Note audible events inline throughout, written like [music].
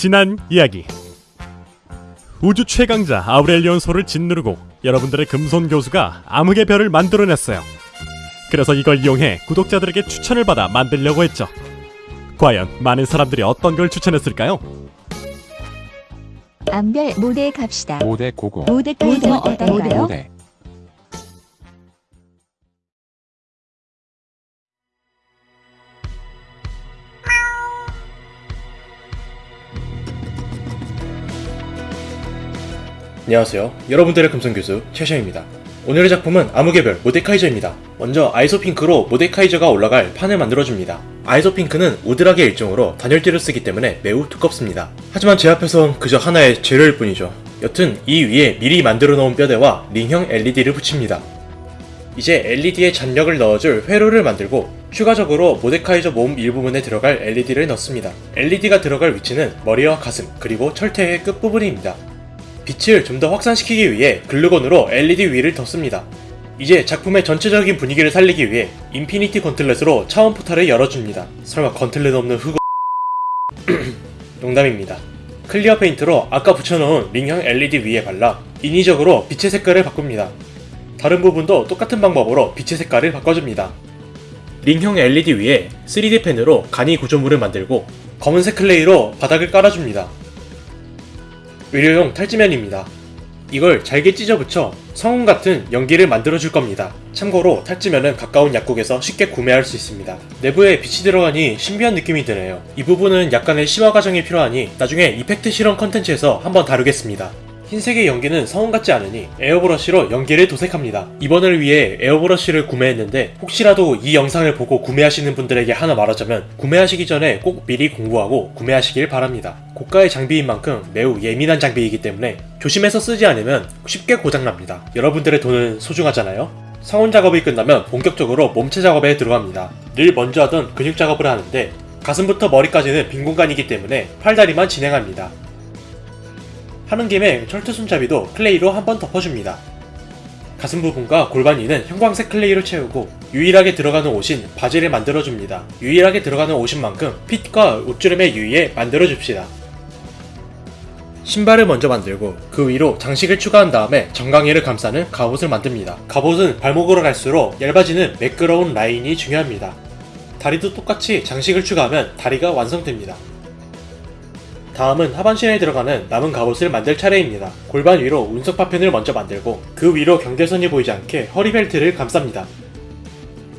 지난 이야기 우주 최강자 아우렐리온 소를 짓누르고 여러분들의 금손 교수가 암흑의 별을 만들어냈어요. 그래서 이걸 이용해 구독자들에게 추천을 받아 만들려고 했죠. 과연 많은 사람들이 어떤 걸 추천했을까요? 암별 모델 갑시다. 모대 고고 모델까지 뭐 어떤가요? 모대 안녕하세요. 여러분들의 금성교수 최샤입니다. 오늘의 작품은 암흑의 별 모데카이저입니다. 먼저 아이소핑크로 모데카이저가 올라갈 판을 만들어줍니다. 아이소핑크는 우드락의 일종으로 단열재를 쓰기 때문에 매우 두껍습니다. 하지만 제 앞에선 그저 하나의 재료일 뿐이죠. 여튼 이 위에 미리 만들어 놓은 뼈대와 링형 LED를 붙입니다. 이제 LED에 잔력을 넣어줄 회로를 만들고 추가적으로 모데카이저 몸 일부분에 들어갈 LED를 넣습니다. LED가 들어갈 위치는 머리와 가슴 그리고 철퇴의 끝부분입니다. 빛을 좀 더 확산시키기 위해 글루건으로 LED 위를 덮습니다. 이제 작품의 전체적인 분위기를 살리기 위해 Infinity gauntlet으로 차원 포탈을 열어줍니다. 설마 gauntlet 없는 흑우... [clears throat] 농담입니다. clear 페인트로 아까 붙여놓은 링형 LED 위에 발라 인위적으로 빛의 색깔을 바꿉니다. 다른 부분도 똑같은 방법으로 빛의 색깔을 바꿔줍니다. 링형 LED 위에 3D 펜으로 간이 구조물을 만들고 검은색 clay로 바닥을 깔아줍니다. 의료용 탈지면입니다. 이걸 잘게 찢어 붙여 성운 같은 연기를 만들어 줄 겁니다. 참고로 탈지면은 가까운 약국에서 쉽게 구매할 수 있습니다. 내부에 빛이 들어가니 신비한 느낌이 드네요. 이 부분은 약간의 심화 과정이 필요하니 나중에 effect 실험 컨텐츠에서 한번 다루겠습니다. 흰색의 연기는 성운 같지 않으니 에어브러쉬로 연기를 도색합니다. 이번을 위해 에어브러쉬를 구매했는데 혹시라도 이 영상을 보고 구매하시는 분들에게 하나 말하자면 구매하시기 전에 꼭 미리 공부하고 구매하시길 바랍니다. 고가의 장비인 만큼 매우 예민한 장비이기 때문에 조심해서 쓰지 않으면 쉽게 고장납니다. 여러분들의 돈은 소중하잖아요? 성운 작업이 끝나면 본격적으로 몸체 작업에 들어갑니다. 늘 먼저 하던 근육 작업을 하는데 가슴부터 머리까지는 빈 공간이기 때문에 팔다리만 진행합니다. 하는 김에 철퇴 손잡이도 clay로 한번 덮어줍니다. 가슴 부분과 골반 위는 형광색 clay로 채우고 유일하게 들어가는 옷인 바지를 만들어줍니다. 유일하게 들어가는 옷인 만큼 fit과 옷주름에 유의해 만들어줍시다. 신발을 먼저 만들고 그 위로 장식을 추가한 다음에 정강이를 감싸는 갑옷을 만듭니다. 갑옷은 발목으로 갈수록 얇아지는 매끄러운 라인이 중요합니다. 다리도 똑같이 장식을 추가하면 다리가 완성됩니다. 다음은 하반신에 들어가는 남은 갑옷을 만들 차례입니다. 골반 위로 운석 파편을 먼저 만들고 그 위로 경계선이 보이지 않게 허리 벨트를 감쌉니다.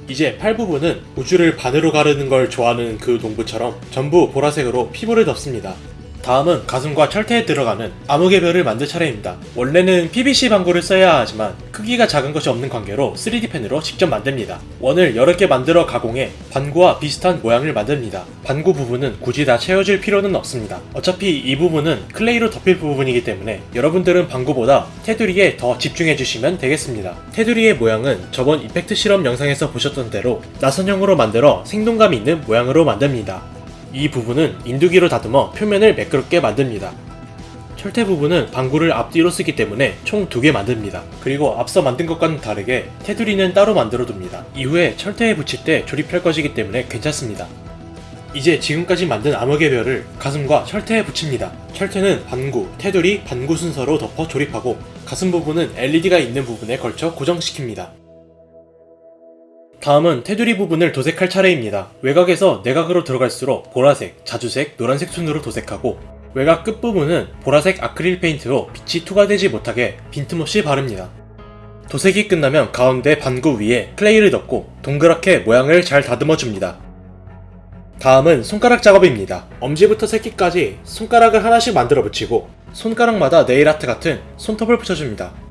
이제 팔 부분은 우주를 반으로 가르는 걸 좋아하는 그 농부처럼 전부 보라색으로 피부를 덮습니다. 다음은 가슴과 철퇴에 들어가는 암흑의 별을 만들 차례입니다. 원래는 PVC 반구를 써야 하지만 크기가 작은 것이 없는 관계로 3D 펜으로 직접 만듭니다. 원을 여러 개 만들어 가공해 반구와 비슷한 모양을 만듭니다. 반구 부분은 굳이 다 채워줄 필요는 없습니다. 어차피 이 부분은 클레이로 덮일 부분이기 때문에 여러분들은 반구보다 테두리에 더 집중해 주시면 되겠습니다. 테두리의 모양은 저번 effect 실험 영상에서 보셨던 대로 나선형으로 만들어 생동감 있는 모양으로 만듭니다. 이 부분은 인두기로 다듬어 표면을 매끄럽게 만듭니다. 철퇴 부분은 방구를 앞뒤로 쓰기 때문에 총 두 개 만듭니다. 그리고 앞서 만든 것과는 다르게 테두리는 따로 만들어 둡니다. 이후에 철퇴에 붙일 때 조립할 것이기 때문에 괜찮습니다. 이제 지금까지 만든 암흑의 별을 가슴과 철퇴에 붙입니다. 철퇴는 반구, 테두리, 반구 순서로 덮어 조립하고 가슴 부분은 LED가 있는 부분에 걸쳐 고정시킵니다. 다음은 테두리 부분을 도색할 차례입니다. 외곽에서 내각으로 들어갈수록 보라색, 자주색, 노란색 순으로 도색하고 외곽 끝부분은 보라색 아크릴 페인트로 빛이 투과되지 못하게 빈틈없이 바릅니다. 도색이 끝나면 가운데 반구 위에 클레이를 덮고 동그랗게 모양을 잘 다듬어 줍니다. 다음은 손가락 작업입니다. 엄지부터 새끼까지 손가락을 하나씩 만들어 붙이고 손가락마다 네일아트 같은 손톱을 붙여줍니다.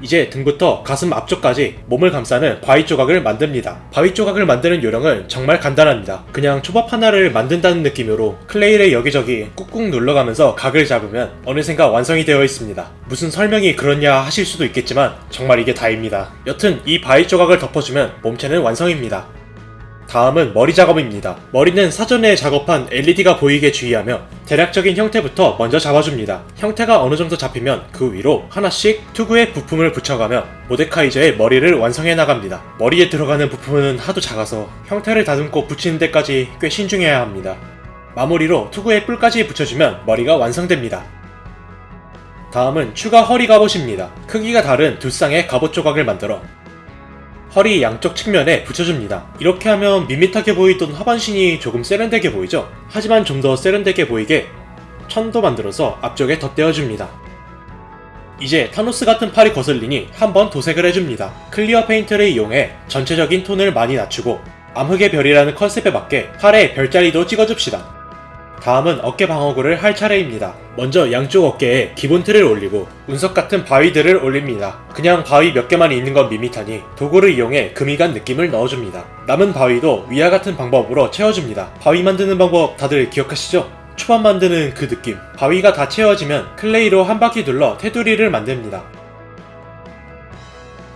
이제 등부터 가슴 앞쪽까지 몸을 감싸는 바위 조각을 만듭니다. 바위 조각을 만드는 요령은 정말 간단합니다. 그냥 초밥 하나를 만든다는 느낌으로 클레이를 여기저기 꾹꾹 눌러가면서 각을 잡으면 어느샌가 완성이 되어 있습니다. 무슨 설명이 그렇냐 하실 수도 있겠지만 정말 이게 다입니다. 여튼 이 바위 조각을 덮어주면 몸체는 완성입니다. 다음은 머리 작업입니다. 머리는 사전에 작업한 LED가 보이게 주의하며 대략적인 형태부터 먼저 잡아줍니다. 형태가 어느 정도 잡히면 그 위로 하나씩 투구의 부품을 붙여가며 모데카이저의 머리를 완성해 나갑니다. 머리에 들어가는 부품은 하도 작아서 형태를 다듬고 붙이는 데까지 꽤 신중해야 합니다. 마무리로 투구의 뿔까지 붙여주면 머리가 완성됩니다. 다음은 추가 허리 갑옷입니다. 크기가 다른 두 쌍의 갑옷 조각을 만들어 허리 양쪽 측면에 붙여줍니다. 이렇게 하면 밋밋하게 보이던 하반신이 조금 세련되게 보이죠? 하지만 좀 더 세련되게 보이게 천도 만들어서 앞쪽에 덧대어줍니다. 이제 타노스 같은 팔이 거슬리니 한번 도색을 해줍니다. clear 페인트를 이용해 전체적인 톤을 많이 낮추고 암흑의 별이라는 컨셉에 맞게 팔에 별자리도 찍어줍시다. 다음은 어깨 방어구를 할 차례입니다. 먼저 양쪽 어깨에 기본 틀을 올리고 운석 같은 바위들을 올립니다. 그냥 바위 몇 개만 있는 건 밋밋하니 도구를 이용해 금이 간 느낌을 넣어줍니다. 남은 바위도 위와 같은 방법으로 채워줍니다. 바위 만드는 방법 다들 기억하시죠? 초반 만드는 그 느낌. 바위가 다 채워지면 클레이로 한 바퀴 둘러 테두리를 만듭니다.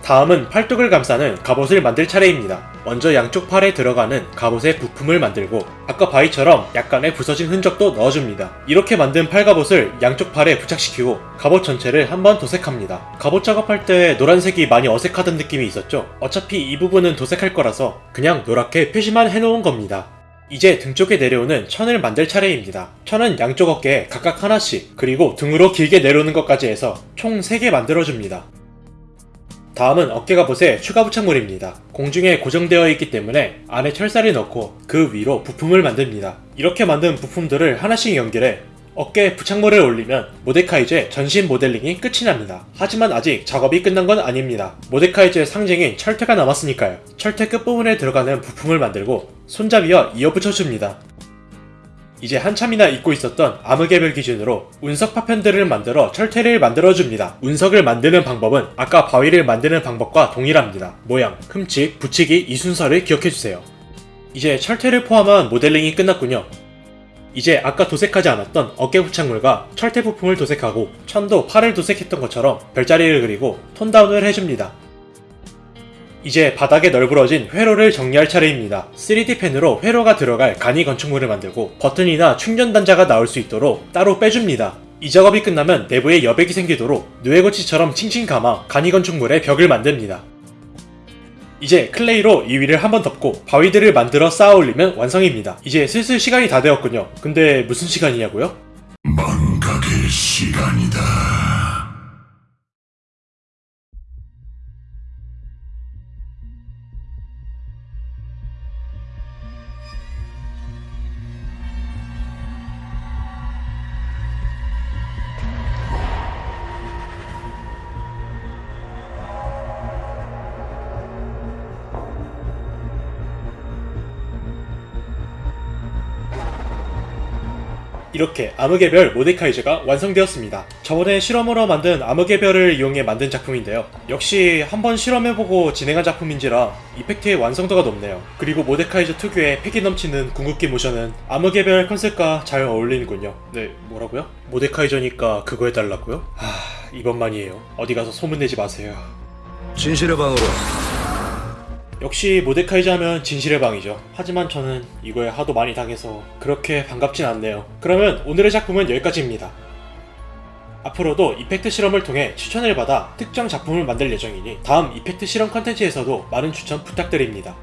다음은 팔뚝을 감싸는 갑옷을 만들 차례입니다. 먼저 양쪽 팔에 들어가는 갑옷의 부품을 만들고 아까 바위처럼 약간의 부서진 흔적도 넣어줍니다. 이렇게 만든 팔갑옷을 양쪽 팔에 부착시키고 갑옷 전체를 한번 도색합니다. 갑옷 작업할 때 노란색이 많이 어색하던 느낌이 있었죠? 어차피 이 부분은 도색할 거라서 그냥 노랗게 표시만 해놓은 겁니다. 이제 등 쪽에 내려오는 천을 만들 차례입니다. 천은 양쪽 어깨에 각각 하나씩 그리고 등으로 길게 내려오는 것까지 해서 총 3개 만들어줍니다. 다음은 어깨갑옷의 추가 부착물입니다. 공중에 고정되어 있기 때문에 안에 철사를 넣고 그 위로 부품을 만듭니다. 이렇게 만든 부품들을 하나씩 연결해 어깨에 부착물을 올리면 모데카이즈의 전신 모델링이 끝이 납니다. 하지만 아직 작업이 끝난 건 아닙니다. 모데카이즈의 상징인 철퇴가 남았으니까요. 철퇴 끝부분에 들어가는 부품을 만들고 손잡이와 이어붙여줍니다. 이제 한참이나 잊고 있었던 암흑의별 기준으로 운석 파편들을 만들어 철퇴를 만들어줍니다. 운석을 만드는 방법은 아까 바위를 만드는 방법과 동일합니다. 모양, 흠집, 붙이기 이 순서를 기억해주세요. 이제 철퇴를 포함한 모델링이 끝났군요. 이제 아까 도색하지 않았던 어깨 부착물과 철퇴 부품을 도색하고 천도 팔을 도색했던 것처럼 별자리를 그리고 톤다운을 해줍니다. 이제 바닥에 널브러진 회로를 정리할 차례입니다. 3D 펜으로 회로가 들어갈 간이 건축물을 만들고 버튼이나 충전 단자가 나올 수 있도록 따로 빼줍니다. 이 작업이 끝나면 내부에 여백이 생기도록 누에고치처럼 칭칭 감아 간이 건축물의 벽을 만듭니다. 이제 클레이로 이 위를 한번 덮고 바위들을 만들어 쌓아 올리면 완성입니다. 이제 슬슬 시간이 다 되었군요. 근데 무슨 시간이냐고요? 망각의 시간이다. 이렇게 암흑의 별 모데카이저가 완성되었습니다. 저번에 실험으로 만든 암흑의 별을 이용해 만든 작품인데요. 역시 한번 실험해보고 진행한 작품인지라 이펙트의 완성도가 높네요. 그리고 모데카이저 특유의 패기 넘치는 궁극기 모션은 암흑의 별 컨셉과 잘 어울리는군요. 네, 뭐라고요? 모데카이저니까 그거 해달라고요? 하, 이번만이에요. 어디 가서 소문내지 마세요. 진실의 방으로 역시 모데카이저 하면 진실의 방이죠. 하지만 저는 이거에 하도 많이 당해서 그렇게 반갑진 않네요. 그러면 오늘의 작품은 여기까지입니다. 앞으로도 이펙트 실험을 통해 추천을 받아 특정 작품을 만들 예정이니 다음 이펙트 실험 컨텐츠에서도 많은 추천 부탁드립니다.